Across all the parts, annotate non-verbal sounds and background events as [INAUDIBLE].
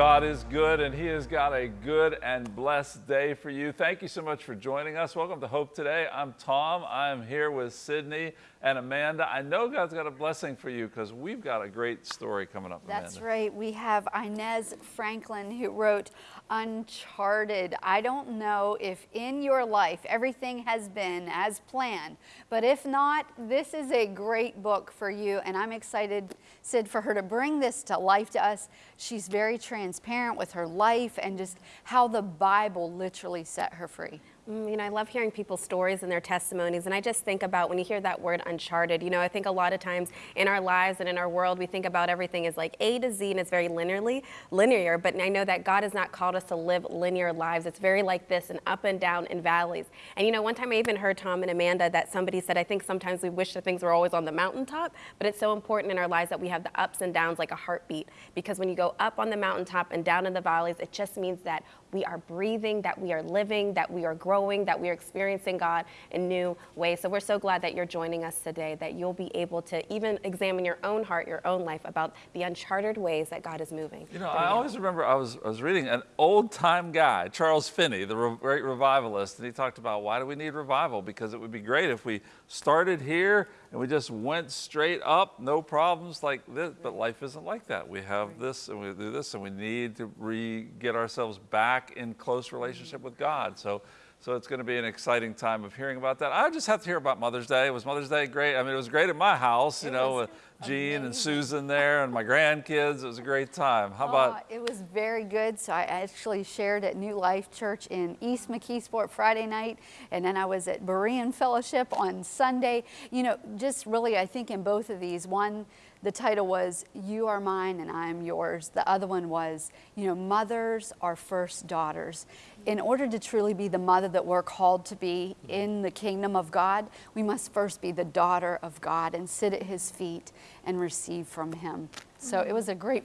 God is good and He has got a good and blessed day for you. Thank you so much for joining us. Welcome to Hope Today. I'm Tom. I'm here with Sydney and Amanda. I know God's got a blessing for you because we've got a great story coming up. That's Amanda. right. We have Inez Franklin who wrote Uncharted. I don't know if in your life everything has been as planned, but if not, this is a great book for you. And I'm excited, Sid, for her to bring this to life to us. She's very transparent with her life and just how the Bible literally set her free. Mm, you know, I love hearing people's stories and their testimonies, and I just think about when you hear that word uncharted, you know, I think a lot of times in our lives and in our world, we think about everything as like A to Z and it's very linearly, linear, but I know that God has not called us to live linear lives. It's very like this and up and down and valleys. And you know, one time I even heard Tom and Amanda that somebody said, I think sometimes we wish that things were always on the mountaintop, but it's so important in our lives that we have the ups and downs like a heartbeat, because when you go up on the mountaintop and down in the valleys, it just means that we are breathing, that we are living, that we are growing, that we are experiencing God in new ways. So we're so glad that you're joining us today, that you'll be able to even examine your own heart, your own life about the uncharted ways that God is moving. You know, I always remember I was, I was reading an old time guy, Charles Finney, the re great revivalist, and he talked about why do we need revival? Because it would be great if we started here and we just went straight up, no problems like this. But life isn't like that. We have this and we do this, and we need to re get ourselves back in close relationship with God. So so it's going to be an exciting time of hearing about that. I just have to hear about Mother's Day. It Was Mother's Day great? I mean, it was great at my house, you it know, with Jean and Susan there and my grandkids. It was a great time. How about? Uh, it was very good. So I actually shared at New Life Church in East McKeesport Friday night, and then I was at Berean Fellowship on Sunday. You know, just really, I think in both of these, one, the title was You Are Mine and I Am Yours. The other one was, you know, mothers are first daughters. In order to truly be the mother that we're called to be in the kingdom of God, we must first be the daughter of God and sit at his feet and receive from him. So it was a great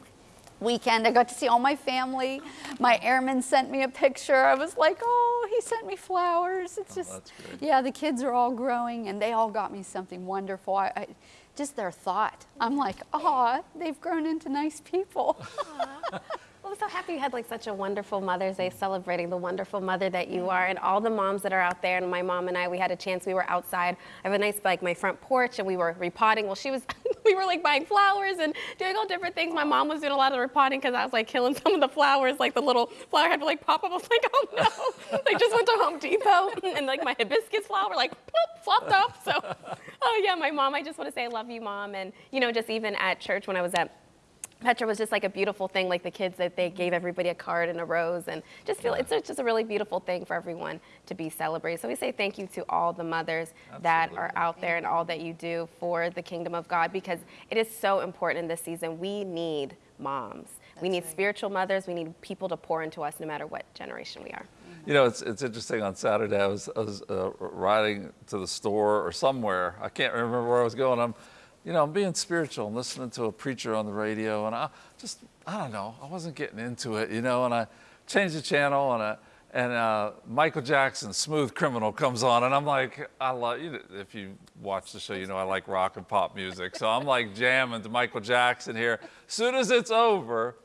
weekend. I got to see all my family. My airman sent me a picture. I was like, oh, he sent me flowers. It's oh, just, yeah, the kids are all growing and they all got me something wonderful. I, I, just their thought. I'm like, oh, they've grown into nice people. [LAUGHS] [LAUGHS] I'm so happy you had like such a wonderful Mother's Day celebrating the wonderful mother that you are and all the moms that are out there. And my mom and I, we had a chance, we were outside. I have a nice, like my front porch and we were repotting. Well, she was, [LAUGHS] we were like buying flowers and doing all different things. My mom was doing a lot of repotting because I was like killing some of the flowers, like the little flower had to like pop up. I was like, oh no. [LAUGHS] I just went to Home Depot [LAUGHS] and like my hibiscus flower like ploop, flopped off. So, oh yeah, my mom, I just want to say I love you, mom. And you know, just even at church when I was at Petra was just like a beautiful thing, like the kids that they gave everybody a card and a rose and just feel yeah. it's just a really beautiful thing for everyone to be celebrated. So we say thank you to all the mothers Absolutely. that are out there and all that you do for the kingdom of God because it is so important in this season. We need moms. That's we need right. spiritual mothers. We need people to pour into us no matter what generation we are. You know, it's, it's interesting. On Saturday, I was, I was uh, riding to the store or somewhere. I can't remember where I was going. I'm you know, I'm being spiritual and listening to a preacher on the radio, and I just, I don't know, I wasn't getting into it, you know, and I changed the channel, and I, and uh, Michael Jackson, Smooth Criminal, comes on, and I'm like, I love, you if you watch the show, you know I like rock and pop music, so I'm like jamming to Michael Jackson here. As soon as it's over,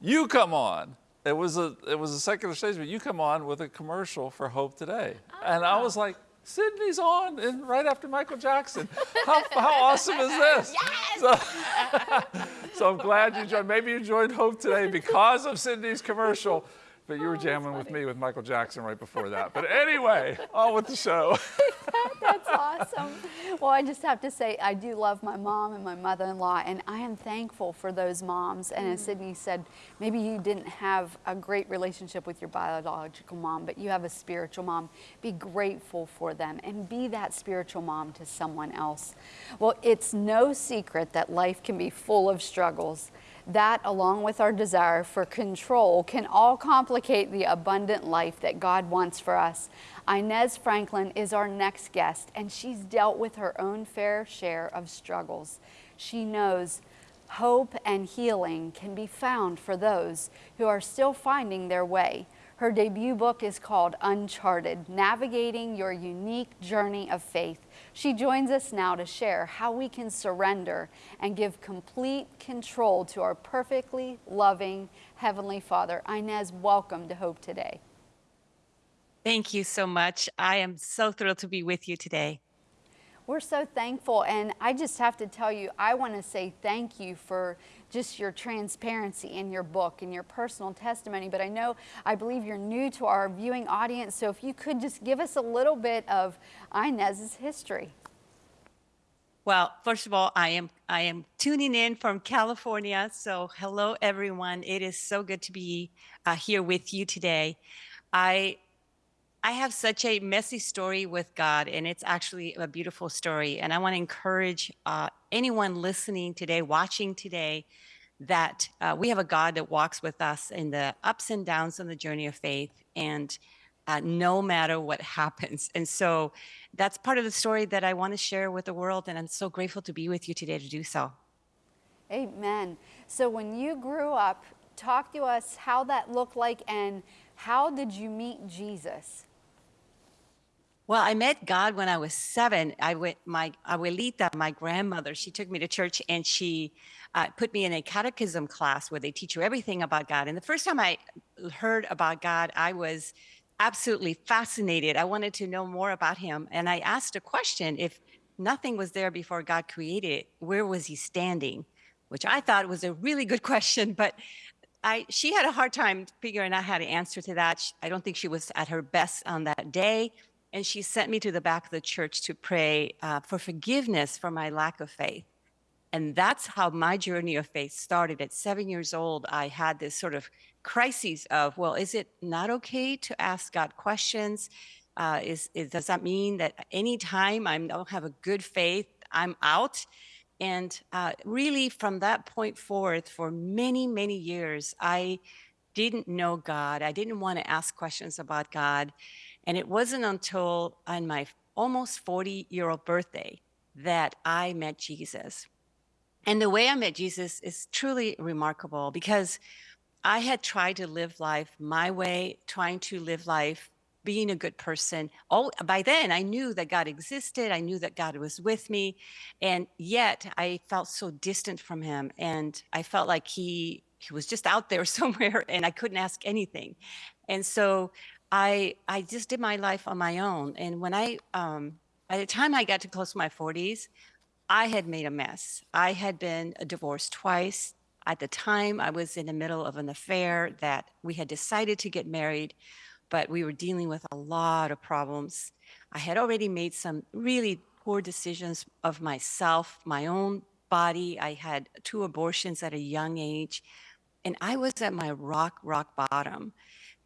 you come on. It was a, it was a secular stage, but you come on with a commercial for Hope Today, and I was like, Sydney's on and right after Michael Jackson. How, how awesome is this? [LAUGHS] Yes! So, [LAUGHS] so, I'm glad you joined. Maybe you joined Hope today because of Sydney's commercial. But you were oh, jamming with me with Michael Jackson right before that. But anyway, on with the show. [LAUGHS] that's awesome. Well, I just have to say, I do love my mom and my mother-in-law, and I am thankful for those moms. And as mm. Sydney said, maybe you didn't have a great relationship with your biological mom, but you have a spiritual mom. Be grateful for them and be that spiritual mom to someone else. Well, it's no secret that life can be full of struggles. That, along with our desire for control, can all complicate the abundant life that God wants for us. Inez Franklin is our next guest, and she's dealt with her own fair share of struggles. She knows hope and healing can be found for those who are still finding their way. Her debut book is called Uncharted Navigating Your Unique Journey of Faith. She joins us now to share how we can surrender and give complete control to our perfectly loving Heavenly Father. Inez, welcome to Hope Today. Thank you so much. I am so thrilled to be with you today. We're so thankful. And I just have to tell you, I want to say thank you for just your transparency in your book and your personal testimony. But I know, I believe you're new to our viewing audience. So if you could just give us a little bit of Inez's history. Well, first of all, I am I am tuning in from California. So hello, everyone. It is so good to be uh, here with you today. I I have such a messy story with God, and it's actually a beautiful story. And I want to encourage uh, anyone listening today, watching today, that uh, we have a God that walks with us in the ups and downs on the journey of faith, and uh, no matter what [LAUGHS] happens. And so that's part of the story that I want to share with the world. And I'm so grateful to be with you today to do so. Amen. So when you grew up, talk to us how that looked like and how did you meet Jesus? Well, I met God when I was seven. I went, my abuelita, my grandmother, she took me to church and she uh, put me in a catechism class where they teach you everything about God. And the first time I heard about God, I was absolutely fascinated. I wanted to know more about him. And I asked a question if nothing was there before God created it, where was he standing? Which I thought was a really good [LAUGHS] question, but I, she had a hard time figuring out how to answer to that. I don't think she was at her best on that day and she sent me to the back of the church to pray uh, for forgiveness for my lack of faith. And that's how my journey of faith started. At seven years old, I had this sort of crisis of, well, is it not okay to ask God questions? Uh, is, is, does that mean that anytime I don't have a good faith, I'm out? And uh, really, from that point forth, for many, many years, I didn't know God. I didn't want to ask questions about God. And it wasn't until on my almost 40 year old birthday that I met Jesus. And the way I met Jesus is truly remarkable because I had tried to live life my way, trying to live life being a good person. Oh, by then I knew that God existed. I knew that God was with me. And yet I felt so distant from him. And I felt like he he was just out there [LAUGHS] somewhere and I couldn't ask anything. And so I I just did my life on my own. And when I um, by the time I got to close to my 40s, I had made a mess. I had been divorced twice. At the time, I was in the middle of an affair that we had decided to get married, but we were dealing with a lot of problems. I had already made some really poor decisions of myself, my own body. I had two abortions at a young age, and I was at my rock, rock bottom.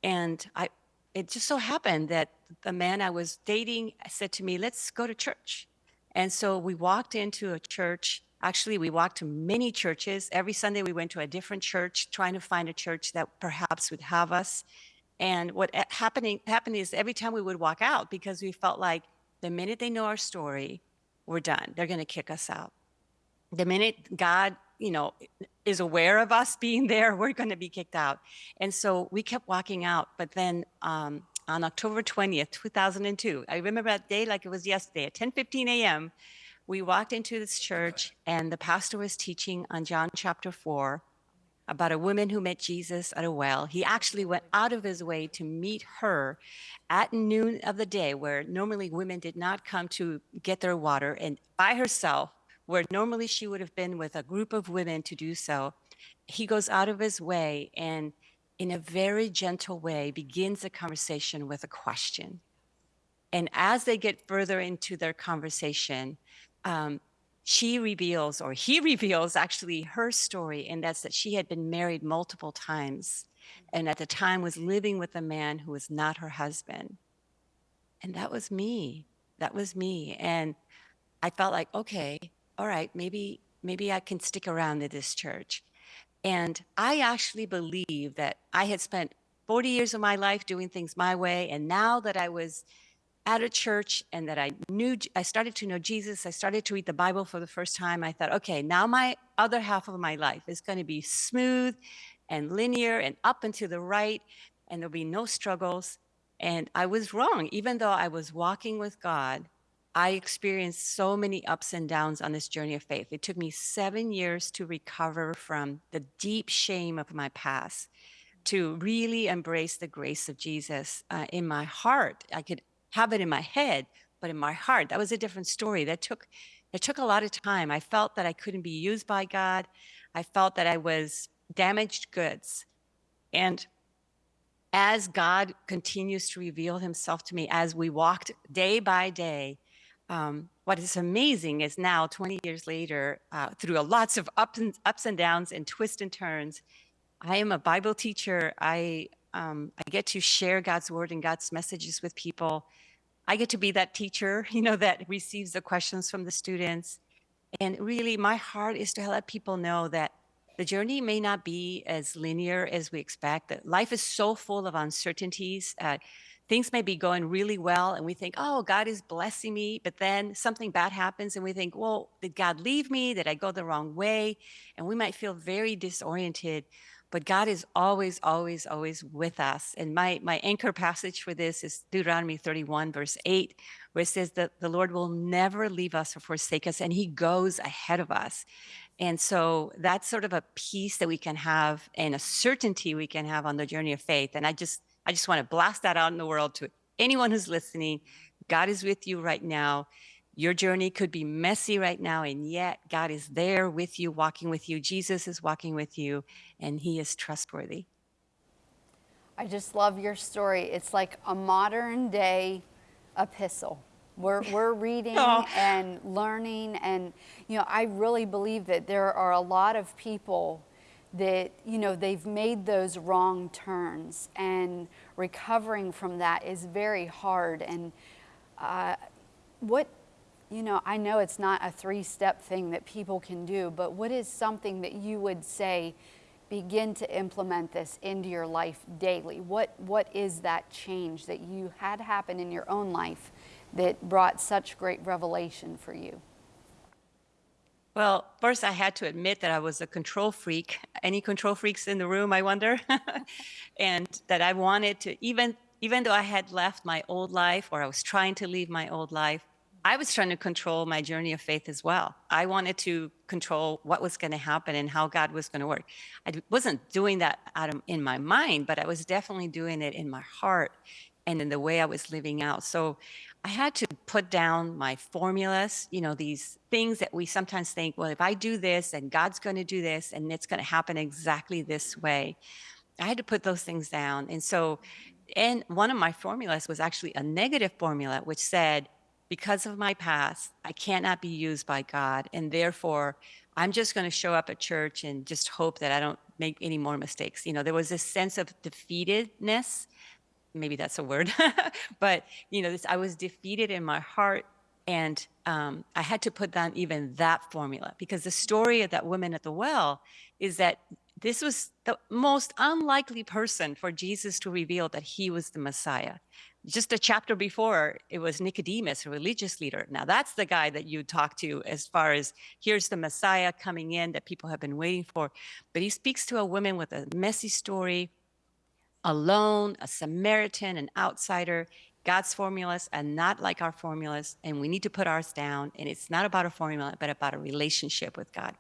And I, it just so happened that the man I was dating said to me, let's go to church. And so we walked into a church. Actually, we walked to many churches. Every Sunday, we went to a different church, trying to find a church that perhaps would have us. And what happening happened is every time we would walk out, because we felt like the minute they know our story, we're done. They're going to kick us out. The minute God you know, is aware of us [LAUGHS] being there, we're going to be kicked out. And so we kept walking out. But then um, on October 20th, 2002, I remember that day like it was yesterday at 10:15 a.m. We walked into this church, and the pastor was teaching on John chapter 4 about a woman who met Jesus at a well. He actually went out of his way to meet her at noon of the day, where normally women did not come to get their water, and by herself where normally she would have been with a group of women to do so, he goes out of his way and, in a very gentle way, begins a conversation with a question. And as they get further into their conversation, um, she reveals, or he [LAUGHS] reveals actually her story, and that's that she had been married multiple times and at the time was living with a man who was not her husband. And that was me. That was me. And I felt like, okay, all right, maybe maybe I can stick around at this church. And I actually believe that I had spent 40 years of my life doing things my way. And now that I was at a church and that I knew, I started to know Jesus, I started to read the Bible for the first time, I thought, okay, now my other half of my life is going to be smooth and linear and up and to the right. and there'll be no struggles. And I was wrong. Even though I was walking with God, I experienced so many ups and downs on this journey of faith. It took me seven years to recover from the deep shame of my past, to really embrace the grace of Jesus uh, in my heart. I could have it in my head, but in my heart, that was a different story. That took it took a lot of time. I felt that I couldn't be used by God. I felt that I was damaged goods. And as God continues to reveal himself to me as we walked day by day, um, what is amazing is now, 20 years later, uh, through lots of ups and, ups and downs and twists and turns, I am a Bible teacher. I, um, I get to share God's word and God's messages with people. I get to be that teacher, [LAUGHS] you know, that receives the questions from the students. And really, my heart is to let people know that the journey may not be as linear as we expect. That life is so full of uncertainties. Uh, things may be going really well, and we think, "Oh, God is blessing me," but then something bad happens, and we think, "Well, did God leave me? Did I go the wrong way?" And we might feel very disoriented but God is always, always, always with us. And my, my anchor passage for this is Deuteronomy 31, verse 8, where it says that the Lord will never leave us or forsake us, and He goes ahead of us. And so that's sort of a peace that we can have and a certainty we can have on the journey of faith. And I just, I just want to blast that out in the world to anyone who's listening. God is with you right now. Your journey could be messy right now, and yet God is there with you, walking with you. Jesus is walking with you, and He is trustworthy. I just love your story. It's like a modern day epistle. We're, we're [LAUGHS] reading oh. and learning, and you know, I really believe that there are a lot of people that you know they've made those wrong turns, and recovering from that is very hard. And uh, what you know, I know it's not a three step thing that people can do, but what is something that you would say, begin to implement this into your life daily? What, what is that change that you had happen in your own life that brought such great revelation for you? Well, first, I had to admit that I was a control freak. Any control freaks in the room, I wonder? [LAUGHS] and that I wanted to, even, even though I had left my old life or I was trying to leave my old life, I was trying to control my journey of faith as well. I wanted to control what was going to happen and how God was going to work. I wasn't doing that out of, in my mind, but I was definitely doing it in my heart and in the way I was living out. So I had to put down my formulas, you know, these things that we sometimes think, well, if I do this and God's going to do this and it's going to happen exactly this way. I had to put those things down. And so, and one of my formulas was actually a negative formula, which said, because of my past, I cannot be used by God. And therefore, I'm just going to show up at church and just hope that I don't make any more mistakes. You know, there was this sense of defeatedness. Maybe that's a word, [LAUGHS] but you know, this, I was defeated in my heart, and um, I had to put down even that formula because the story of that woman at the well is that this was the most unlikely person for Jesus to reveal that he was the Messiah just a chapter before, it was Nicodemus, a religious leader. Now, that's the guy that you talk to as far as here's the Messiah coming in that people have been waiting for. But he speaks to a woman with a messy story, alone, a Samaritan, an outsider. God's formulas are not like our formulas, and we need to put ours down. And it's not about a formula, but about a relationship with God.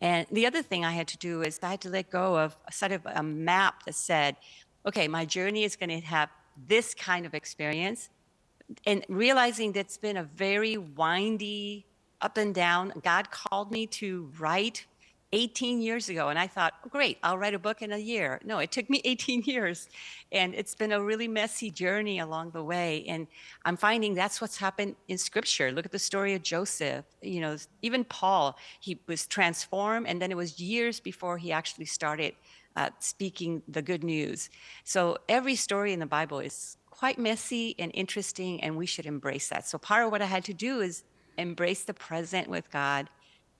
And the other thing I had to do is I had to let go of a sort of a map that said, okay, my journey is going to have this kind of experience and realizing that it's been a very windy up and down. God called me to write 18 years ago, and I thought, oh, great, I'll write a book in a year. No, it took me [LAUGHS] 18 years, and it's been a really messy journey along the way. And I'm finding that's what's happened in Scripture. Look at the story of Joseph. You know, even Paul, he was transformed, and then it was years before he actually started uh, speaking the good news. So every story in the Bible is quite messy and interesting, and we should embrace that. So part of what I had to do is embrace the present with God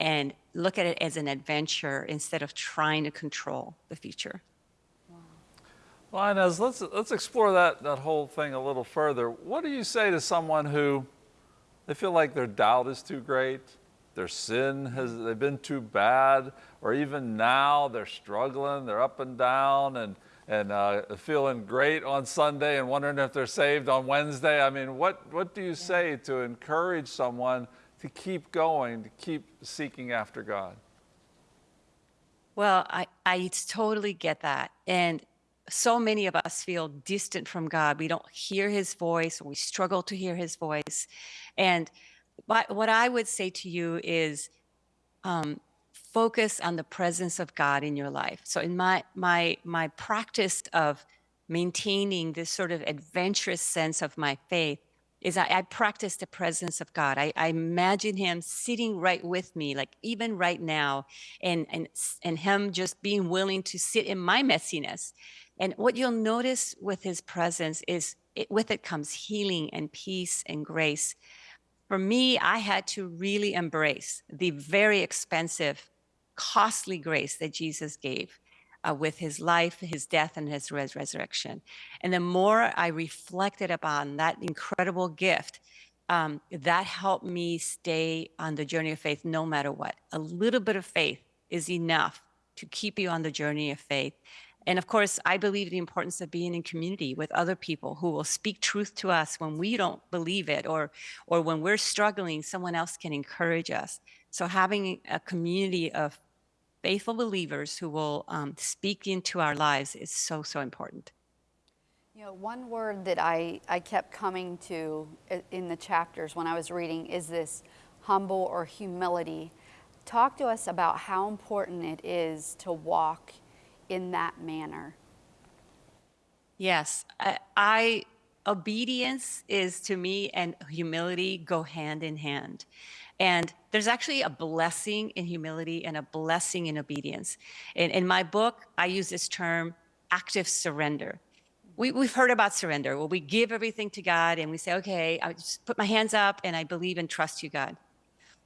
and look at it as an adventure instead of trying to control the future. Well, Inez, let's, let's explore that, that whole thing a little further. What do you say to someone who they feel like their doubt is too great, their sin has they've been too bad, or even now they're struggling, they're up and down, and and uh, feeling great on Sunday and wondering if they're saved on Wednesday. I mean, what, what do you say to encourage someone to keep going, to keep seeking after God? Well, I, I totally get that. And so many of us feel distant from God. We don't hear his voice, we struggle to hear his voice. And what I would say to you is um, focus on the presence of God in your life. So in my my my practice of maintaining this sort of adventurous sense of my faith is I, I practice the presence of God. I, I, imagine him sitting right with me, like even right now, and and and him just being willing to sit in my messiness. And what you'll notice with his presence is it, with it comes healing and peace and grace. For me, I had to really embrace the very expensive, costly grace that Jesus gave uh, with his life, his death, and his res- resurrection. And the more I reflected upon that incredible gift, um, that helped me stay on the journey of faith no matter what. A little bit of faith is enough to keep you on the journey of faith. And of course, I believe the importance of being in community with other people who will speak truth to us when we don't believe it or or when we're struggling, someone else can encourage us. So having a community of faithful believers who will um, speak into our lives is so, so important. You know, one word that I, I kept coming to in the chapters when I was reading is this humble or humility. Talk to us about how important it is to walk in that manner. Yes, I, I obedience is to me and humility go hand in hand. And there's actually a blessing in humility and a blessing in obedience. In, in my book, I use this term active surrender. We, we've heard about surrender. Well, we give everything to God and we say, okay, I just put my hands up and I believe and trust you, God.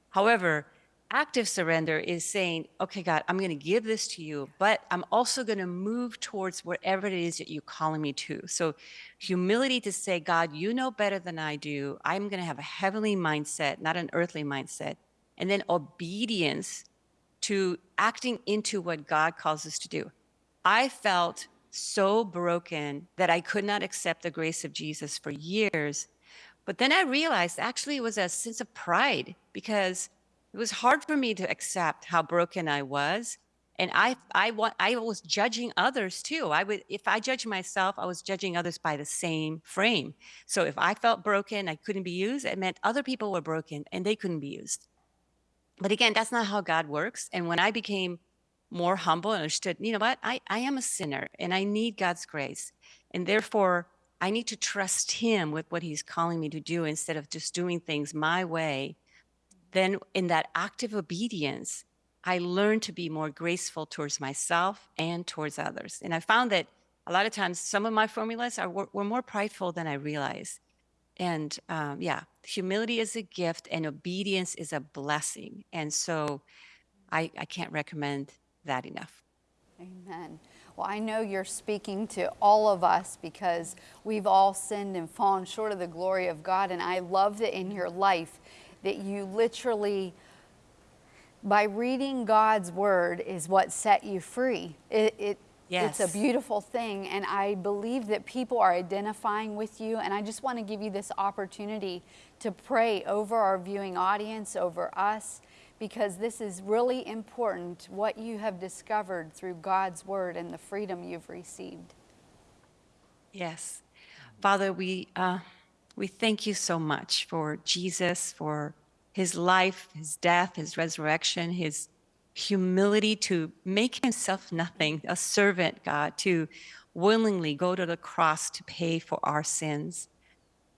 However, active surrender is saying, okay, God, I'm going to give this to you, but I'm also going to move towards whatever it is that you're calling me to. So, humility to say, God, you know better than I do. I'm going to have a heavenly mindset, not an earthly mindset. And then obedience to acting into what God calls us to do. I felt so broken that I could not accept the grace of Jesus for years. But then I realized actually it was a sense of pride because it was hard for me to accept how broken I was. And I, I, I was judging others too. I would, if I judged myself, I was judging others by the same frame. So if I felt broken, I couldn't be used. It meant other people were broken and they couldn't be used. But again, that's not how God works. And when I became more humble and understood, you know what, I, I am a sinner and I need God's grace. And therefore, I need to trust Him with what He's calling me to do instead of just doing things my way then in that active obedience, I learned to be more graceful towards myself and towards others. And I found that a lot of times some of my formulas are, were, were more prideful than I realized. And um, yeah, humility is a gift and obedience is a blessing. And so I, I can't recommend that enough. Amen. Well, I know you're speaking to all of us because we've all sinned and fallen short of the glory of God. And I love that in your life, that you literally, by reading God's word, is what set you free. It, it Yes. It's a beautiful thing. And I believe that people are identifying with you. And I just want to give you this opportunity to pray over our viewing audience, over us, because this is really important what you have discovered through God's word and the freedom you've received. Yes. Father, we. Uh we thank you so much for Jesus, for his life, his death, his resurrection, his humility to make himself nothing, a servant, God, to willingly go to the cross to pay for our sins.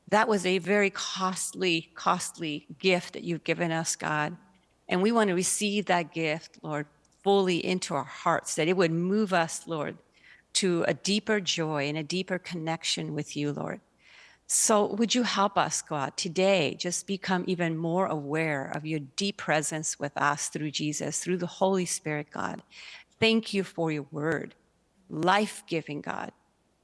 That was a very costly, costly gift that you've given us, God. And we want to receive that gift, Lord, fully into our hearts, that it would move us, Lord, to a deeper joy and a deeper connection with you, Lord. So, would you help us, God, today just become even more aware of your deep presence with us through Jesus, through the Holy Spirit, God? Thank you for your word, life giving, God,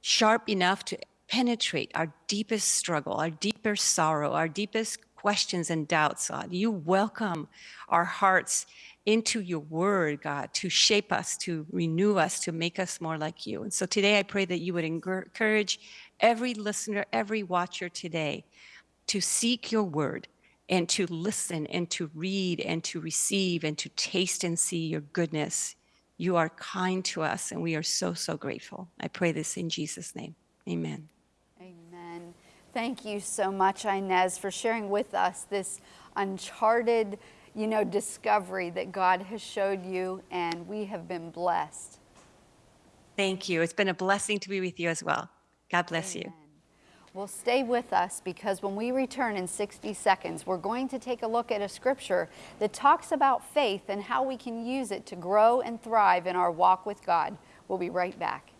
sharp enough to penetrate our deepest struggle, our deepest sorrow, our deepest questions and doubts, God. You welcome our hearts into your word, God, to shape us, to renew us, to make us more like you. And so today I pray that you would encourage every listener, every watcher today to seek your word and to listen and to read and to receive and to taste and see your goodness. You are kind to us and we are so, so grateful. I pray this in Jesus' name. Amen. Amen. Thank you so much, Inez, for sharing with us this uncharted, you know, discovery that God has showed you, and we have been blessed. Thank you. It's been a blessing to be with you as well. God bless you. Amen. Well, stay with us because when we return in 60 seconds, we're going to take a look at a scripture that talks about faith and how we can use it to grow and thrive in our walk with God. We'll be right back.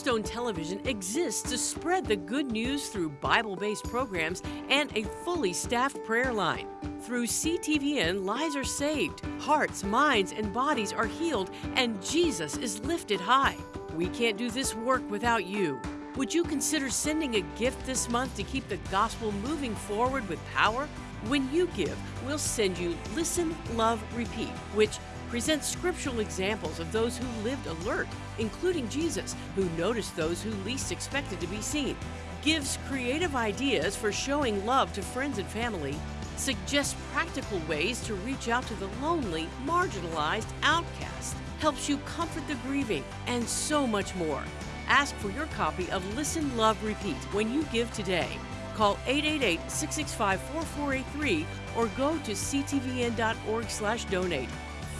Cornerstone Television exists to spread the good news through Bible based programs and a fully staffed prayer line. Through CTVN, lives are saved, hearts, minds, and bodies are healed, and Jesus is lifted high. We can't do this work without you. Would you consider sending a gift this month to keep the gospel moving forward with power? When you give, we'll send you Listen, Love, Repeat, which presents scriptural examples of those who lived alert, including Jesus, who noticed those who least expected to be seen, gives creative ideas for showing love to friends and family, suggests practical ways to reach out to the lonely, marginalized, outcast, helps you comfort the grieving, and so much more. Ask for your copy of Listen, Love, Repeat when you give today. Call 888-665-4483 or go to ctvn.org/donate.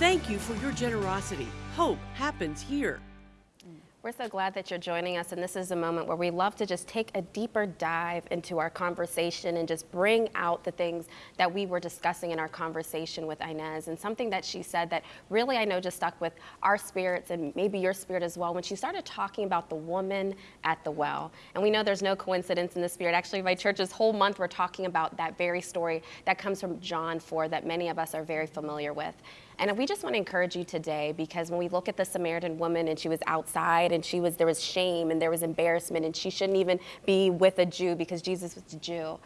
Thank you for your generosity. Hope happens here. We're so glad that you're joining us, and this is a moment where we love to just take a deeper dive into our conversation and just bring out the things that we were discussing in our conversation with Inez. And something that she said that really I know just stuck with our spirits and maybe your spirit as well when she started talking about the woman at the well. And we know there's no coincidence in the spirit. Actually, my church's whole month we're talking about that very story that comes from John 4 that many of us are very familiar with. And we just want to encourage you today because when we look at the Samaritan woman and she was outside and she was there was shame and there was embarrassment and she shouldn't even be with a Jew because Jesus was a Jew.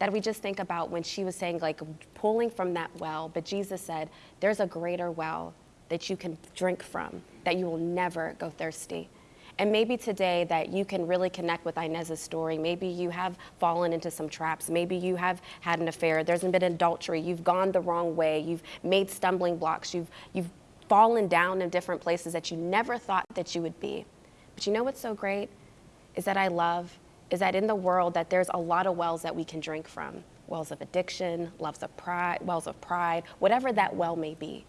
That we just think about when she was saying like pulling from that well, but Jesus said, There's a greater well that you can drink from, that you will never go thirsty. And maybe today that you can really connect with Inez's story. Maybe you have fallen into some traps. Maybe you have had an affair. There's been adultery. You've gone the wrong way. You've made stumbling blocks. You've, you've fallen down in different places that you never thought that you would be. But you know what's so great? Is that I love, is that in the world that there's a lot of wells that we can drink from. Wells of addiction, wells of pride, wells of pride, whatever that well may be.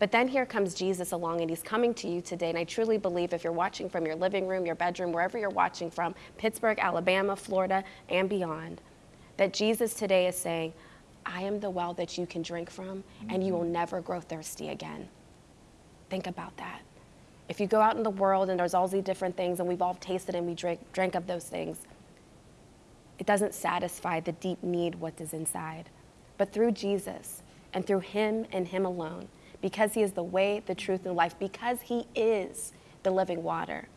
But then here comes Jesus along and he's coming to you today. And I truly believe if you're watching from your living room, your bedroom, wherever you're watching from, Pittsburgh, Alabama, Florida, and beyond, that Jesus today is saying, I am the well that you can drink from, and you will mm-hmm. never grow thirsty again. Think about that. If you go out in the world and there's all these different things, and we've all tasted and we drink, drank of those things, it doesn't satisfy the deep need what is inside. But through Jesus and through Him and Him alone, because He is the way, the truth, and life, because He is the living water.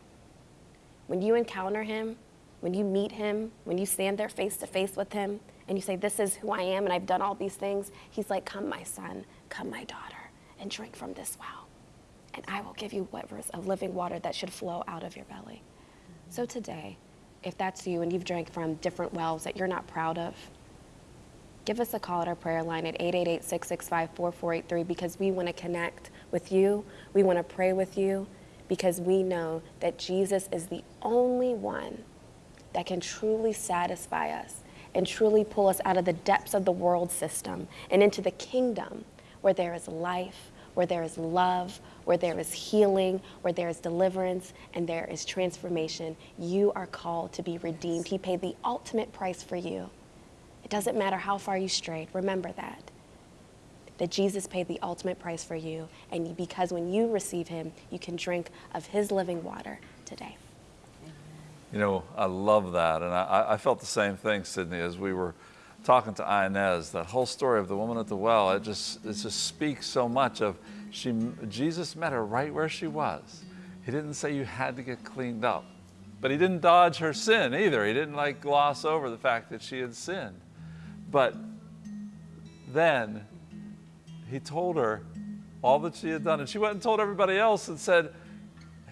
When you encounter Him, when you meet Him, when you stand there face to face with Him, and you say, This is who I am, and I've done all these things, He's like, Come, my son, come, my daughter, and drink from this well. And I will give you rivers of living water that should flow out of your belly. So today, if that's you and you've drank from different wells that you're not proud of, give us a call at our prayer line at 888-665-4483 because we want to connect with you. We want to pray with you because we know that Jesus is the only one that can truly satisfy us and truly pull us out of the depths of the world system and into the kingdom where there is life, where there is love, where there is healing, where there is deliverance, and there is transformation. You are called to be redeemed. He paid the ultimate price for you. It doesn't matter how far you strayed. Remember that. That Jesus paid the ultimate price for you. And because when you receive him, you can drink of his living water today. You know, I love that. And I, I felt the same thing, Sydney, as we were talking to Inez. That whole story of the woman at the well, it just, it just speaks so much of she, Jesus met her right where she was. He didn't say you had to get cleaned up. But he didn't dodge her sin either. He didn't like gloss over the fact that she had sinned. But then he told her all that she had done. And she went and told everybody else and said,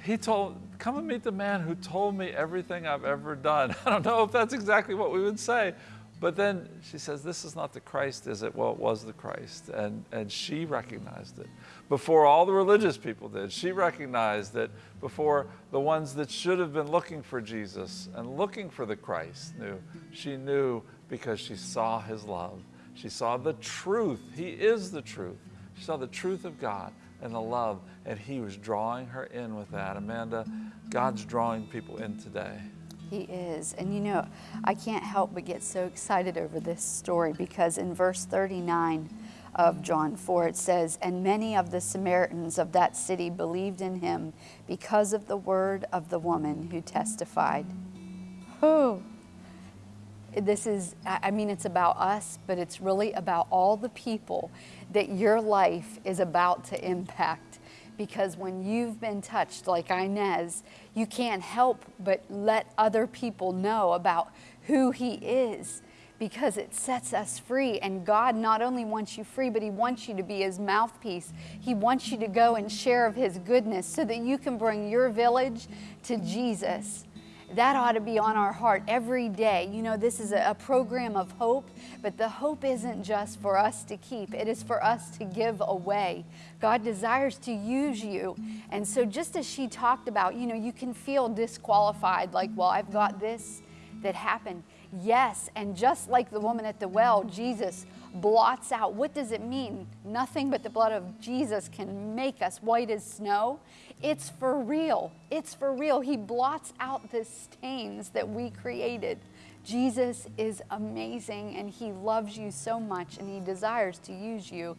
He told, come and meet the man who told me everything I've ever done. [LAUGHS] I don't know if that's exactly what we would say. But then she says, This is not the Christ, is it? Well, it was the Christ. And, and she recognized it before all the religious people did. She recognized that before the ones that should have been looking for Jesus and looking for the Christ knew. She knew because she saw his love. She saw the truth. He is the truth. She saw the truth of God and the love, and He was drawing her in with that. Amanda, God's drawing people in today. He is. And you know, I can't help but get so excited over this story because in verse 39 of John 4, it says, And many of the Samaritans of that city believed in him because of the word of the woman who testified. Oh, this is, I mean, it's about us, but it's really about all the people that your life is about to impact. Because when you've been touched, like Inez, you can't help but let other people know about who He is because it sets us free. And God not only wants you free, but He wants you to be His mouthpiece. He wants you to go and share of His goodness so that you can bring your village to Jesus that ought to be on our heart every day. You know, this is a, program of hope, but the hope isn't just for us to keep, it is for us to give away. God desires to use you. And so, just as she talked about, you know, you can feel disqualified, like, well, I've got this that happened. Yes, and just like the woman at the well, Jesus blots out. What does it mean? Nothing but the blood of Jesus can make us white as snow. It's for real. It's for real. He blots out the stains that we created. Jesus is amazing and He loves you so much and He desires to use you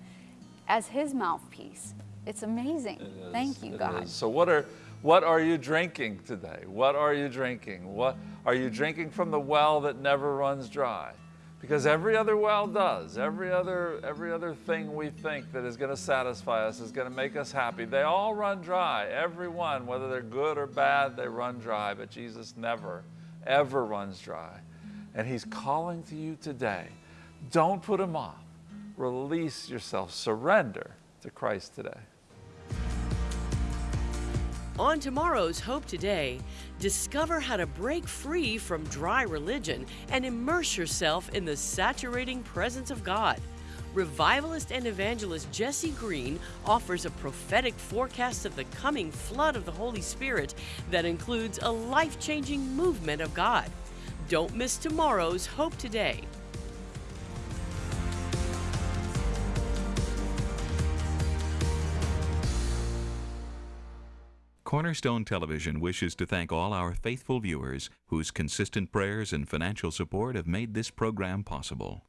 as His mouthpiece. It's amazing. It Thank you, God. Is. So, what are, what are you drinking today? What are you drinking? What are you drinking from the well that never runs dry? because every other well does. Every other every other thing we think that is going to satisfy us is going to make us happy they all run dry. Every one whether they're good or bad they run dry but jesus never ever runs dry. And he's calling to you today. Don't put him off. Release yourself. Surrender to christ today on tomorrow's Hope Today, discover how to break free from dry religion and immerse yourself in the saturating presence of God. Revivalist and evangelist Jessi Green offers a prophetic forecast of the coming flood of the Holy Spirit that includes a life changing movement of God. Don't miss tomorrow's Hope Today. Cornerstone Television wishes to thank all our faithful viewers whose consistent prayers and financial support have made this program possible.